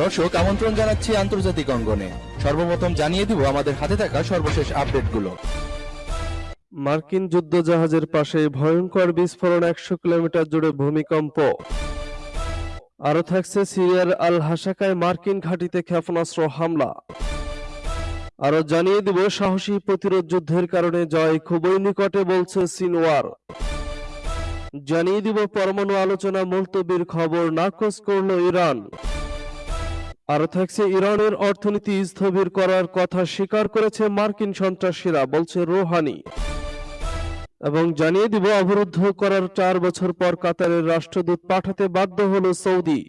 দর্শক, আমন্ত্রণ জানাচ্ছি আন্তর্জাতিক অঙ্গনে। সর্বপ্রথম জানিয়ে দিব, আমাদের হাতে থাকা সর্বশেষ আপডেটগুলো। মার্কিন যুদ্ধজাহাজের পাশে ভয়ঙ্কর বিস্ফোরণ একশো কিলোমিটার জুড়ে ভূমিকম্প। আরও থাকছে সিরিয়ার আল হাসাকায় মার্কিন ঘাঁটিতে ক্ষেপণাস্ত্র হামলা। আরও জানিয়ে দিব, সাহসী প্রতিরোধ যুদ্ধের কারণে জয় খুবই নিকটে বলছে সিনওয়ার। জানিয়ে দিব পরমাণু আলোচনা মুলতবির খবর, নাকচ করল ইরান। আরও থাকছে, ইরানের অর্থনীতি স্থবির করার কথা স্বীকার করেছে মার্কিন সন্ত্রাসীরা, বলছে রোহানি। এবং জানিয়ে দিব অবরুদ্ধ করার চার বছর পর কাতারের রাষ্ট্রদূত পাঠাতে বাধ্য হল সৌদি।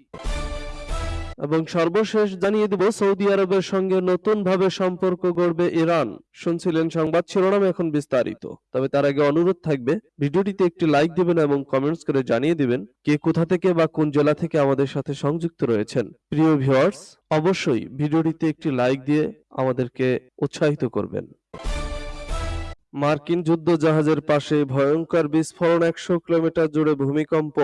এবং সর্বশেষ জানিয়ে দিব, সৌদি আরবের সঙ্গে নতুন ভাবে সম্পর্ক গড়বে ইরান। শুনছিলেন সংবাদ শিরোনাম এখন বিস্তারিত। তবে তার আগে অনুরোধ থাকবে, ভিডিওটিতে একটি লাইক দিবেন এবং কমেন্টস করে জানিয়ে দিবেন কে কোথা থেকে বা কোন জেলা থেকে আমাদের সাথে সংযুক্ত রয়েছেন। প্রিয় ভিউয়ার্স অবশ্যই ভিডিওটিতে একটি লাইক দিয়ে আমাদেরকে উৎসাহিত করবেন। মার্কিন যুদ্ধ জাহাজের পাশে ভয়ঙ্কর বিস্ফোরণ একশো কিলোমিটার জুড়ে ভূমিকম্প।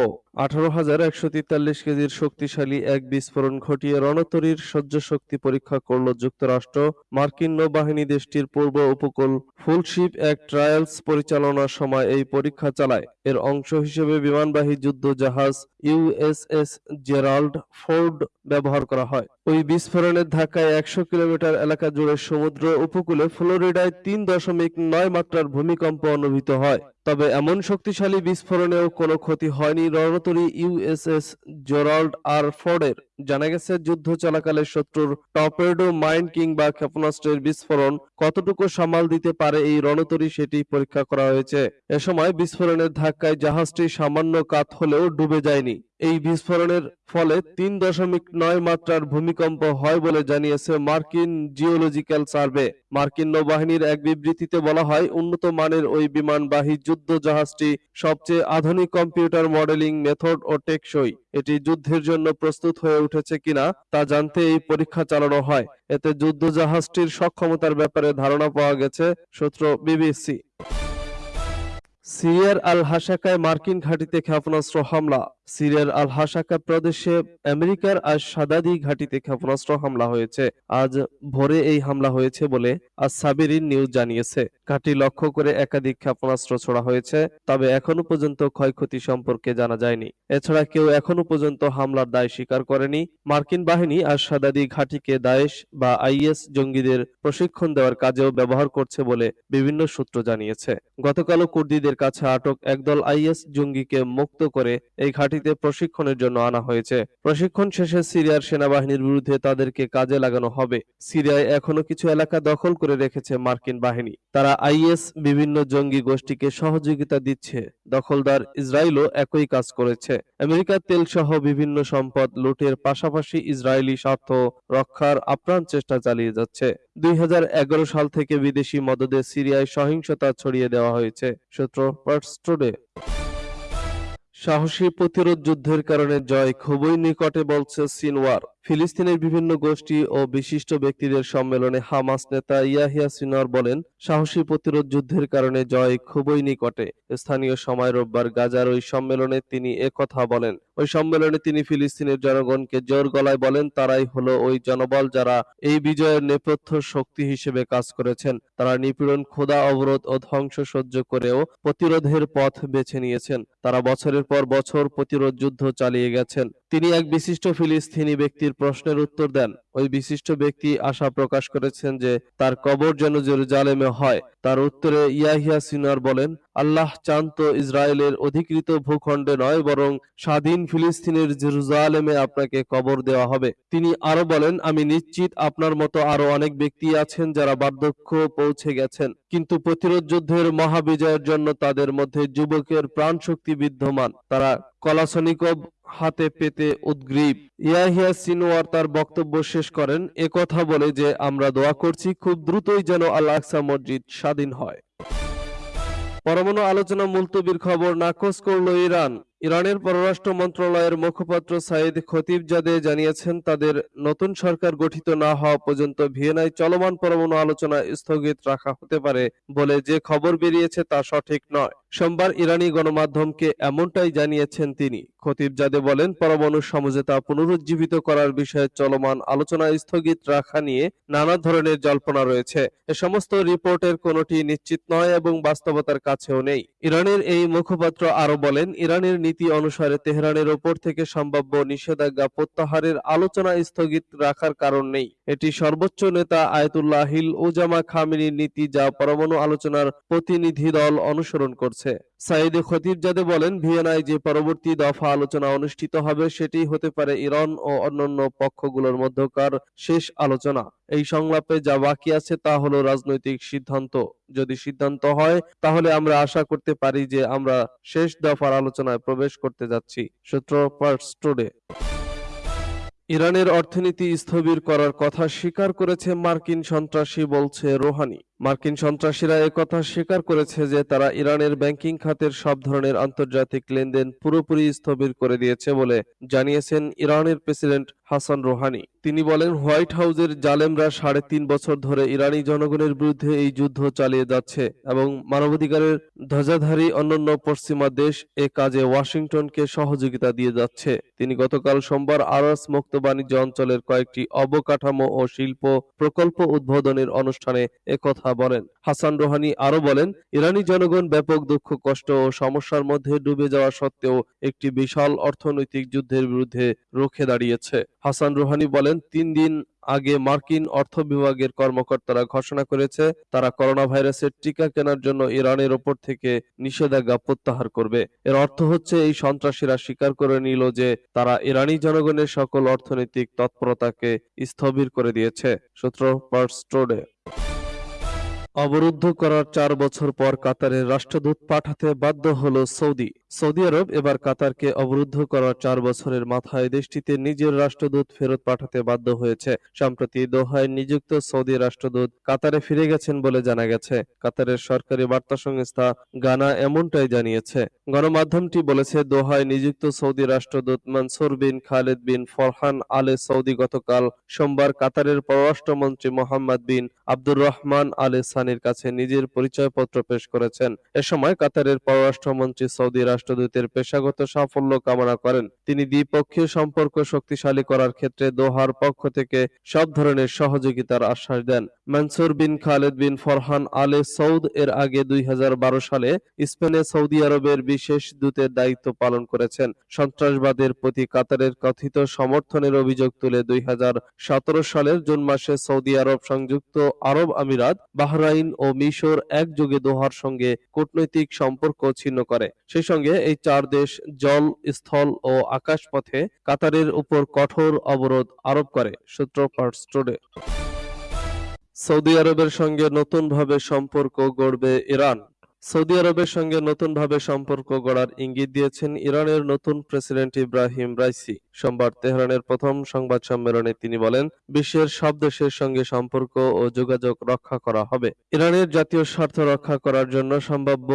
আঠারো হাজার একশো তেতাল্লিশ কেজির শক্তিশালী এক বিস্ফোরণ ঘটিয়ে রণতরীর সহ্য শক্তি পরীক্ষা করল যুক্তরাষ্ট্র। মার্কিন নৌবাহিনী দেশটির পূর্ব উপকূল ফুলশিপ এক ট্রায়ালস পরিচালনার সময় এই পরীক্ষা চালায়। এর অংশ হিসেবে বিমানবাহী যুদ্ধ জাহাজ ইউএসএস জেরাল্ড ফোর্ড ব্যবহার করা হয়। ওই বিস্ফোরণের ধাক্কায় একশো কিলোমিটার এলাকা জুড়ে সমুদ্র উপকূলে ফ্লোরিডায় তিন দশমিক নয় মাত্রার ভূমিকম্প অনুভূত হয়। তবে এমন শক্তিশালী বিস্ফোরণেও কোনো ক্ষতি হয়নি রণতরী ইউএসএস জেরাল্ড আর ফোর্ডের। জানা গেছে, যুদ্ধ চলাকালে শত্রুর টর্পেডো মাইন কিংবা ক্ষেপণাস্ত্রের বিস্ফোরণ কতটুকু সামাল দিতে পারে এই রণতরী সেটি পরীক্ষা করা হয়েছে। এ সময় বিস্ফোরণের ধাক্কায় জাহাজটি সামান্য কাত হলেও ডুবে যায়নি। এই বিস্ফোরণের ফলে তিন দশমিক নয় মাত্রার ভূমিকম্প হয় বলে জানিয়েছে মার্কিন জিওলজিক্যাল সার্ভে। মার্কিন নৌবাহিনীর এক বিবৃতিতে বলা হয়, উন্নত মানের ওই বিমানবাহী যুদ্ধ জাহাজটি সবচেয়ে আধুনিক কম্পিউটার মডেলিং মেথড ও টেকসই। এটি যুদ্ধের জন্য প্রস্তুত হয়ে উঠেছে কিনা তা জানতে এই পরীক্ষা চালানো হয়। এতে যুদ্ধ জাহাজটির সক্ষমতার ব্যাপারে ধারণা পাওয়া গেছে, সূত্র বিবিসি। সিরিয়ার আল হাসাকায় মার্কিন ঘাঁটিতে ক্ষেপণাস্ত্র হামলা। সিরিয়ার আল হাসাকা প্রদেশে আমেরিকার আজ সাদাদি ঘাঁটিতে ক্ষেপণাস্ত্র হামলা হয়েছে। আজ ভোরে এই হামলা হয়েছে বলে আজ সাবিরিন নিউজ জানিয়েছে। ঘাঁটি লক্ষ্য করে একাধিক ক্ষেপণাস্ত্র ছোড়া হয়েছে, তবে এখনও পর্যন্ত ক্ষয়ক্ষতি সম্পর্কে জানা যায়নি। এছাড়া কেউ এখনও পর্যন্ত হামলার দায় স্বীকার করেনি। মার্কিন বাহিনী আজ সাদাদি ঘাঁটিকে দায়েশ বা আইএস জঙ্গিদের প্রশিক্ষণ দেওয়ার কাজেও ব্যবহার করছে বলে বিভিন্ন সূত্র জানিয়েছে। গতকালও কুর্দিদের কাছে আটক একদল আইএস জঙ্গিকে মুক্ত করে এই ঘাঁটিতে প্রশিক্ষণের জন্য আনা হয়েছে। প্রশিক্ষণ শেষে সিরিয়ার সেনাবাহিনীর বিরুদ্ধে তাদেরকে কাজে লাগানো হবে। সিরিয়ায় এখনও কিছু এলাকা দখল করে রেখেছে মার্কিন বাহিনী। তারা আইএস বিভিন্ন জঙ্গি গোষ্ঠীকে সহযোগিতা দিচ্ছে। দখলদার ইসরায়েলও একই কাজ করেছে। আমেরিকার তেল সহ বিভিন্ন সম্পদ লুটের পাশাপাশি ইসরায়েলি স্বার্থ রক্ষার আপ্রাণ চেষ্টা চালিয়ে যাচ্ছে। দুই হাজার এগারো সাল থেকে বিদেশি মদদে সিরিয়ায় সহিংসতা ছড়িয়ে দেওয়া হয়েছে। সূত্র পার্টস টুডে সাহসী প্রতিরোধ যুদ্ধের কারণে জয় খুবই নিকটে বলছে সিনওয়ার। ফিলিস্তিনের বিভিন্ন গোষ্ঠী ও বিশিষ্ট ব্যক্তিদের সম্মেলনে হামাস নেতা ইয়াহিয়া সিনওয়ার বলেন, সাহসী প্রতিরোধ যুদ্ধের কারণে জয় খুবই নিকটে। স্থানীয় সময় রোববার গাজার ওই সম্মেলনে তিনি একথা বলেন। ওই সম্মেলনে তিনি ফিলিস্তিনের জনগণকে জোর গলায় বলেন, তারাই হলো ওই জনবল যারা এই বিজয়ের নেপথ্য শক্তি হিসেবে কাজ করেছেন। তারা নিপীড়ন, ক্ষুধা, অবরোধ ও ধ্বংস সহ্য করেও প্রতিরোধের পথ বেছে নিয়েছেন। তারা বছরের পর বছর প্রতিরোধ যুদ্ধ চালিয়ে গেছেন। তিনি এক বিশিষ্ট ফিলিস্তিনি ব্যক্তির প্রশ্নের উত্তর দেন। ওই বিশিষ্ট ব্যক্তি আশা প্রকাশ করেছেন যে তার কবর যেন জেরুজালেমে হয়। তার উত্তরে ইয়াহিয়া সিনার বলেন, আল্লাহ চান তো ইসরায়েলের অধিকৃত ভূখণ্ডে নয়, বরং স্বাধীন ফিলিস্তিনের জেরুজালেমে আপনাকে কবর দেওয়া হবে। তিনি আরও বলেন, আমি নিশ্চিত আপনার মতো আরও অনেক ব্যক্তি আছেন যারা বার্ধক্য পৌঁছে গেছেন, কিন্তু প্রতিরোধ যুদ্ধের মহাবিজয়ের জন্য তাদের মধ্যে যুবকের প্রাণ শক্তি বিদ্যমান। তারা কলাসনিকভ হাতে পেতে উদ্গ্রীব। ইয়াহিয়া সিনোয়ার তার বক্তব্য শেষ করেন একথা বলে যে আমরা দোয়া করছি, খুব দ্রুতই যেন আল আকসা মসজিদ স্বাধীন হয়। পরমাণু আলোচনা মুলতবির খবর নাকচ করল ইরান। ইরানের পররাষ্ট্র মন্ত্রণালয়ের মুখপাত্র সাইদ খতিবজাদে জানিয়েছেন, তাদের নতুন সরকার গঠিত না হওয়া পর্যন্ত ভিয়েনায় চলমান পরমাণু আলোচনা স্থগিত রাখা হতে পারে বলে যে খবর বেরিয়েছে তা সঠিক নয়। সোমবার ইরানি গণমাধ্যমকে এমনটাই জানিয়েছেন তিনি। খতিবজাদে বলেন, পরমাণু সমঝোতা পুনরুজ্জীবিত করার বিষয়ে চলমান আলোচনা স্থগিত রাখা নিয়ে নানা ধরনের জল্পনা রয়েছে। এ সমস্ত রিপোর্টের কোনোটি নিশ্চিত নয় এবং বাস্তবতার কাছেও নেই। ইরানের এই মুখপাত্র আরও বলেন, ইরানের নীতি অনুসারে তেহরানের ওপর থেকে সম্ভাব্য নিষেধাজ্ঞা প্রত্যাহারের আলোচনা স্থগিত রাখার কারণ নেই। এটি সর্বোচ্চ নেতা আয়াতুল্লাহিল ওজামা খামিনীর নীতি যা পরমাণু আলোচনার প্রতিনিধি দল অনুসরণ করছে। সাইদ খতিবজাদে বলেন, ভিয়েনায় যে পরবর্তী দফা আলোচনা অনুষ্ঠিত হবে, সেটি হতে পারে ইরান ও অন্যান্য পক্ষগুলোর মধ্যকার শেষ আলোচনা। এই সংলাপে যা বাকি আছে তা হলো রাজনৈতিক সিদ্ধান্ত। যদি সিদ্ধান্ত হয়, তাহলে আমরা আশা করতে পারি যে আমরা শেষ দফার আলোচনায় প্রবেশ করতে যাচ্ছি। সূত্র পার্স টুডে। ইরানের অর্থনীতি স্থবির করার কথা স্বীকার করেছে মার্কিন সন্ত্রাসী বলছে রোহানি। মার্কিন সন্ত্রাসীরা একথা স্বীকার করেছে যে তারা ইরানের ব্যাংকিং খাতের সব ধরনের আন্তর্জাতিক লেনদেন পুরোপুরি স্থবির করে দিয়েছে বলে জানিয়েছেন ইরানের প্রেসিডেন্ট হাসান রোহানি। তিনি বলেন, হোয়াইট হাউসের জালেমরা সাড়ে তিন বছর ধরে ইরানি জনগণের বিরুদ্ধে এই যুদ্ধ চালিয়ে যাচ্ছে এবং মানবাধিকারের ধ্বজাধারী অন্যান্য পশ্চিমা দেশ এ কাজে ওয়াশিংটনকে সহযোগিতা দিয়ে যাচ্ছে। তিনি গতকাল সোমবার আরস মুক্ত বাণিজ্য অঞ্চলের কয়েকটি অবকাঠামো ও শিল্প প্রকল্প উদ্বোধনের অনুষ্ঠানে একথা বলেন। হাসান রোহানি আরও বলেন, ইরানি জনগণ ব্যাপক দুঃখ, কষ্ট ও সমস্যার মধ্যে ডুবে যাওয়া সত্ত্বেও একটি বিশাল অর্থনৈতিক যুদ্ধের বিরুদ্ধে রুখে দাঁড়িয়েছে। হাসান রোহানি বলেন, তিন দিন আগে মার্কিন অর্থ বিভাগের কর্মকর্তারা ঘোষণা করেছে, তারা করোনা ভাইরাসের টিকা কেনার জন্য ইরানের ওপর থেকে নিষেধাজ্ঞা প্রত্যাহার করবে। এর অর্থ হচ্ছে, এই সন্ত্রাসীরা স্বীকার করে নিল যে তারা ইরানি জনগণের সকল অর্থনৈতিক তৎপরতাকে স্থবির করে দিয়েছে। সূত্র পার্স অবরুদ্ধ করার চার বছর পর কাতারের রাষ্ট্রদূত পাঠাতে বাধ্য হল সৌদি। সৌদি আরব এবার কাতারকে অবরুদ্ধ করার চার বছরের মাথায় দেশটিতে নিজের রাষ্ট্রদূত ফেরত পাঠাতে বাধ্য হয়েছে। সম্প্রতি দোহায় নিযুক্ত সৌদি রাষ্ট্রদূত কাতারে ফিরে গেছেন বলে জানা গেছে। কাতারের সরকারি বার্তা সংস্থা গানা এমনটাই জানিয়েছে। গণমাধ্যমটি বলেছে, দোহায় নিযুক্ত সৌদি রাষ্ট্রদূত মনসুর বিন খালেদ বিন ফরহান আলে সৌদি গতকাল সোমবার কাতারের পররাষ্ট্রমন্ত্রী মোহাম্মদ বিন আব্দুর রহমান আলে সানির কাছে নিজের পরিচয়পত্র পেশ করেছেন। এ সময় কাতারের পররাষ্ট্রমন্ত্রী সৌদি রাষ্ট্রদূতের পেশাগত সাফল্য কামনা করেন। তিনি দ্বিপক্ষীয় সম্পর্ক শক্তিশালী করার ক্ষেত্রে দোহার পক্ষ থেকে সব ধরনের সহযোগিতার আশ্বাস দেন। মনসুর বিন খালেদ বিন ফরহান আলে সৌদ এর আগে দুই হাজার বারো সালে স্পেনে সৌদি আরবের বিশেষ দূতের দায়িত্ব পালন করেছেন। সন্ত্রাসবাদের প্রতি কাতারের কথিত সমর্থনের অভিযোগ তুলে দুই হাজার সতেরো সালের জুন মাসে সৌদি আরব সংযুক্ত আরব আমিরাত বাহরাইন ও মিশর একযোগে দোহার সঙ্গে কূটনৈতিক সম্পর্ক ছিন্ন করে। সেই সঙ্গে এই চার দেশ জল, স্থল ও আকাশপথে কাতারের উপর কঠোর অবরোধ আরোপ করে, সূত্র পার্টস্টোডে সৌদি আরবের সঙ্গে নতুনভাবে সম্পর্ক গড়বে ইরান। সৌদি আরবের সঙ্গে নতুনভাবে সম্পর্ক গড়ার ইঙ্গিত দিয়েছেন ইরানের নতুন প্রেসিডেন্ট ইব্রাহিম রাইসি। সোমবার তেহরানের প্রথম সংবাদ সম্মেলনে তিনি বলেন, বিশ্বের সব দেশের সঙ্গে সম্পর্ক ও যোগাযোগ রক্ষা করা হবে। ইরানের জাতীয় স্বার্থ রক্ষা করার জন্য সম্ভাব্য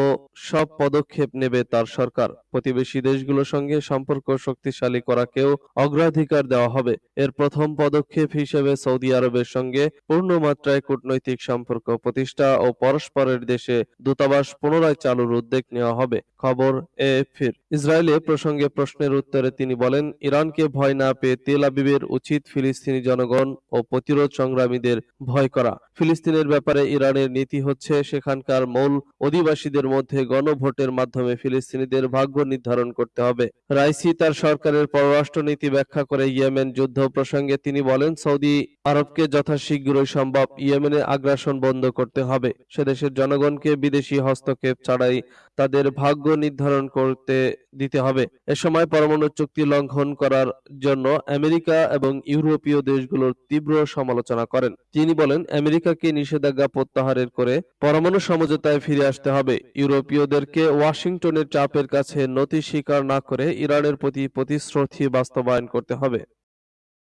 সব পদক্ষেপ নেবে তার সরকার। প্রতিবেশী দেশগুলোর সঙ্গে সম্পর্ক শক্তিশালী করাকেও অগ্রাধিকার দেওয়া হবে। এর প্রথম পদক্ষেপ হিসেবে সৌদি আরবের সঙ্গে পূর্ণ মাত্রায় কূটনৈতিক সম্পর্ক প্রতিষ্ঠা ও পরস্পরের দেশে দূতাবাস পুনরায় চালুর উদ্যোগ নেওয়া হবে। খবর এএফপির ইসরায়েলে প্রসঙ্গে প্রশ্নের উত্তরে তিনি বলেন, ইরানকে ভয় না পেয়ে তেল আবিবের উচিত ফিলিস্তিনি জনগণ ও প্রতিরোধ সংগ্রামীদের ভয় করা। ফিলিস্তিনের ব্যাপারে ইরানের নীতি হচ্ছে, সেখানকার মূল অধিবাসীদের মধ্যে গণভোটের মাধ্যমে ফিলিস্তিনিদের ভাগ্য নির্ধারণ করতে হবে। রাইসি তার সরকারের পররাষ্ট্র নীতি ব্যাখ্যা করে ইয়েমেন যুদ্ধ প্রসঙ্গে তিনি বলেন, সৌদি আরবকে যথাশীঘ্রই সম্ভব ইয়েমেনে আগ্রাসন বন্ধ করতে হবে। সেদেশের জনগণকে বিদেশি হস্তক্ষেপ ছাড়াই তাদের ভাগ্য নির্ধারণ করতে দিতে হবে। এ সময় পরমাণু চুক্তি লঙ্ঘন করার জন্য আমেরিকা এবং ইউরোপীয় দেশগুলোর তীব্র সমালোচনা করেন। তিনি বলেন, আমেরিকাকে নিষেধাজ্ঞা প্রত্যাহারের করে পরমাণু সমঝোতায় ফিরে আসতে হবে। ইউরোপীয়দেরকে ওয়াশিংটনের চাপের কাছে নতি স্বীকার না করে ইরানের প্রতি প্রতিশ্রুতি বাস্তবায়ন করতে হবে।